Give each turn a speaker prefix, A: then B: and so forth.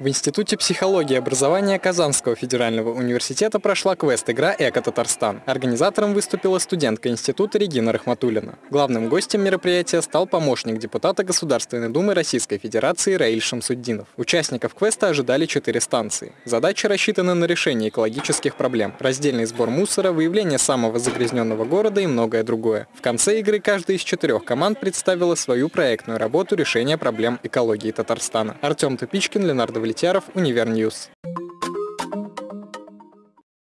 A: В Институте психологии и образования Казанского федерального университета прошла квест-игра «Эко-Татарстан». Организатором выступила студентка института Регина Рахматуллина. Главным гостем мероприятия стал помощник депутата Государственной Думы Российской Федерации Раиль Шамсуддинов. Участников квеста ожидали четыре станции. Задачи рассчитаны на решение экологических проблем, раздельный сбор мусора, выявление самого загрязненного города и многое другое. В конце игры каждая из четырех команд представила свою проектную работу решения проблем экологии Татарстана. Артем Тупичкин, Ленардо Влетяров, Универньюз.